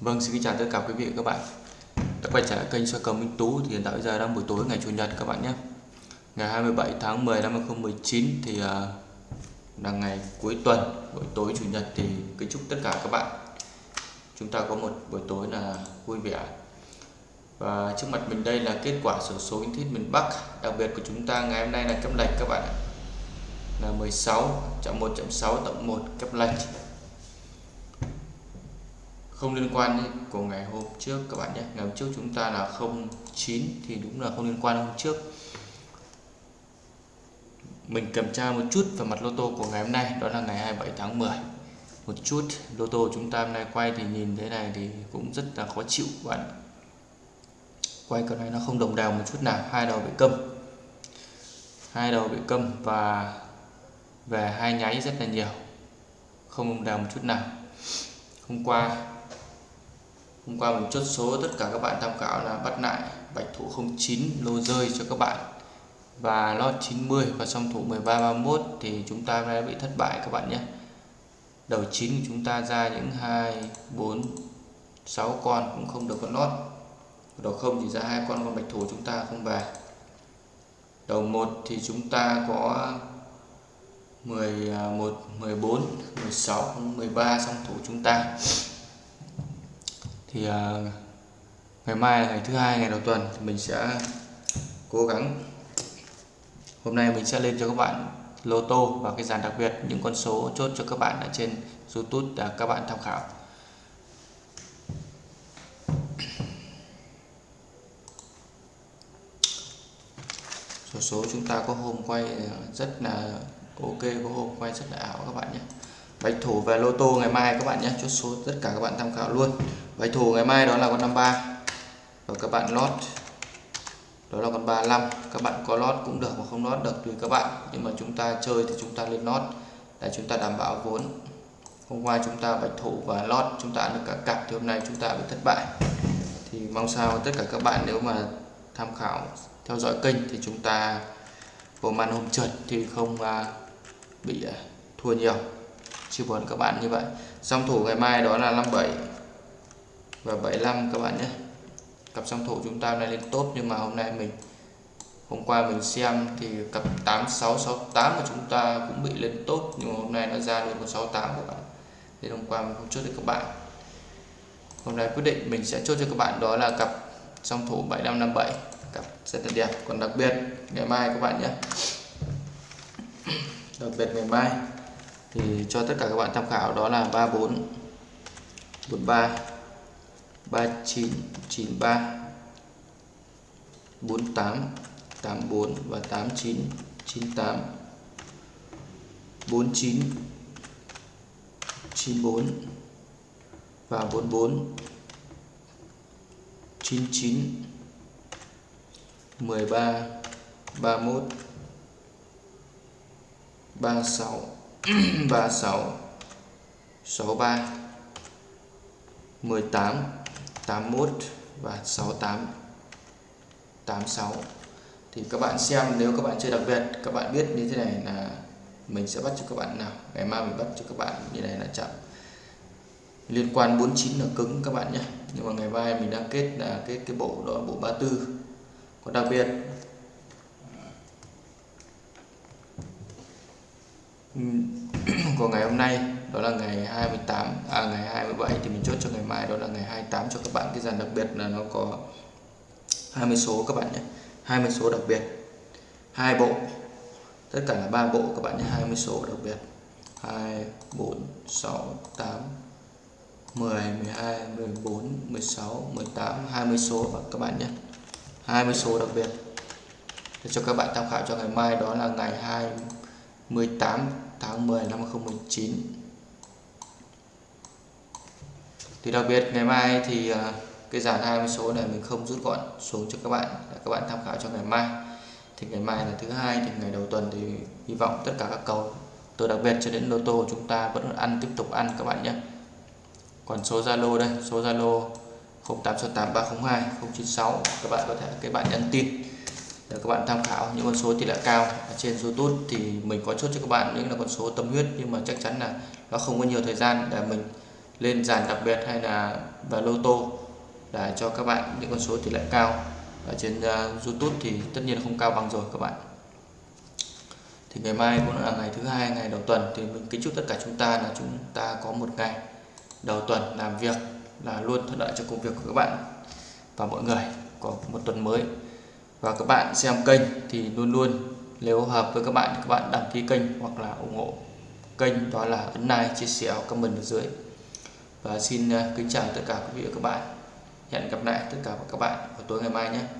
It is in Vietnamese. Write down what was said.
Vâng, xin kính chào tất cả quý vị và các bạn. Đã quay trở lại kênh soi cầu Minh Tú thì hiện tại bây giờ đang buổi tối ngày Chủ nhật các bạn nhé. Ngày 27 tháng 10 năm 2019 thì à, là ngày cuối tuần buổi tối Chủ nhật thì kính chúc tất cả các bạn. Chúng ta có một buổi tối là vui vẻ. Và trước mặt mình đây là kết quả sổ số kiến thiết miền Bắc đặc biệt của chúng ta ngày hôm nay là kép lệch các bạn là 16 chậm 1 chậm 6 tổng 1 kép lệch không liên quan của ngày hôm trước các bạn nhé. Ngày hôm trước chúng ta là 09 thì đúng là không liên quan hôm trước. Mình kiểm tra một chút về mặt lô tô của ngày hôm nay, đó là ngày 27 tháng 10 một chút, lô tô chúng ta hôm nay quay thì nhìn thế này thì cũng rất là khó chịu các bạn. Quay cái này nó không đồng đều một chút nào, hai đầu bị câm. Hai đầu bị câm và về hai nháy rất là nhiều, không đồng đều một chút nào. Hôm qua hôm qua mình chốt số tất cả các bạn tham khảo là bắt lại bạch thủ 09 lô rơi cho các bạn và lót 90 và song thủ 13 31 thì chúng ta đã bị thất bại các bạn nhé. Đầu 9 của chúng ta ra những 2 4 6 con cũng không được con lót. Đầu không chỉ ra hai con con bạch thủ chúng ta không về. Đầu 1 thì chúng ta có 11 14 16 13 song thủ chúng ta thì uh, ngày mai ngày thứ hai ngày đầu tuần thì mình sẽ cố gắng. Hôm nay mình sẽ lên cho các bạn lô tô và cái dàn đặc biệt những con số chốt cho các bạn ở trên YouTube để các bạn tham khảo. Số số chúng ta có hôm quay rất là ok có hôm quay rất là ảo các bạn nhé bạch thủ về lô tô ngày mai các bạn nhé. Chốt số tất cả các bạn tham khảo luôn. Bạch thủ ngày mai đó là con 53 và các bạn lót. Đó là con 35 các bạn có lót cũng được mà không lót được tùy các bạn. Nhưng mà chúng ta chơi thì chúng ta lên lót. Để chúng ta đảm bảo vốn. Hôm qua chúng ta bạch thủ và lót. Chúng ta được cả cặp thì hôm nay chúng ta bị thất bại. Thì mong sao tất cả các bạn nếu mà tham khảo, theo dõi kênh thì chúng ta vô màn hôm trượt. Thì không à, bị à, thua nhiều chia buồn các bạn như vậy. Song thủ ngày mai đó là 57 và 75 các bạn nhé. Cặp song thủ chúng ta này lên tốt nhưng mà hôm nay mình, hôm qua mình xem thì cặp 8668 của chúng ta cũng bị lên tốt nhưng mà hôm nay nó ra được con 68 các bạn. Nên hôm qua mình không chốt được các bạn. Hôm nay quyết định mình sẽ chốt cho các bạn đó là cặp song thủ 7557 cặp rất là đẹp. Còn đặc biệt ngày mai các bạn nhé. Đặc biệt ngày mai thì cho tất cả các bạn tham khảo, đó là 34 43 39 93 48 84 và 89 98 49 94 và 44 99 13 31 36 36 63 18 81 và 68 86 thì các bạn xem, nếu các bạn chơi đặc biệt, các bạn biết như thế này là mình sẽ bắt cho các bạn nào? Ngày mai mình bắt cho các bạn như này là chậm liên quan 49 là cứng, các bạn nhé. Nhưng mà ngày mai mình đang kết là kết cái bộ đó bộ 34 còn đặc biệt của ngày hôm nay, đó là ngày 28 à ngày 27 thì mình chốt cho ngày mai, đó là ngày 28 cho các bạn. Cái dàn đặc biệt là nó có 20 số các bạn nhé 20 số đặc biệt, hai bộ, tất cả là ba bộ các bạn nhé 20 số đặc biệt. 2 4 6 8 10 12 14 16 18 20 số các bạn nhé 20 số đặc biệt. Để cho các bạn tham khảo cho ngày mai, đó là ngày 28 tháng 10 năm 2019 thì đặc biệt ngày mai thì ờ, cái dàn 20 số này mình không rút gọn xuống cho các bạn, để các bạn tham khảo cho ngày mai. Thì ngày mai là thứ hai, thì ngày đầu tuần thì hy vọng tất cả các cầu từ đặc biệt cho đến lô tô, chúng ta vẫn ăn, tiếp tục ăn các bạn nhé. Còn số Zalo đây, số Zalo 0868 096 các bạn có thể các bạn nhắn tin để các bạn tham khảo những con số tỷ lệ cao ở trên YouTube thì mình có chốt cho các bạn những là con số tâm huyết nhưng mà chắc chắn là nó không có nhiều thời gian để mình lên dàn đặc biệt hay là vào lô tô để cho các bạn những con số tỷ lệ cao ở trên uh, YouTube thì tất nhiên không cao bằng rồi các bạn. Thì ngày mai cũng là ngày thứ hai ngày đầu tuần thì mình kính chúc tất cả chúng ta là chúng ta có một ngày đầu tuần làm việc là luôn thuận lợi cho công việc của các bạn và mọi người có một tuần mới và các bạn xem kênh thì luôn luôn nếu hợp với các bạn các bạn đăng ký kênh hoặc là ủng hộ kênh, đó là ấn like, chia sẻ comment ở dưới. Và xin ờ, kính chào tất cả quý vị và các bạn. Hẹn gặp lại tất cả các bạn vào tối ngày mai nhé.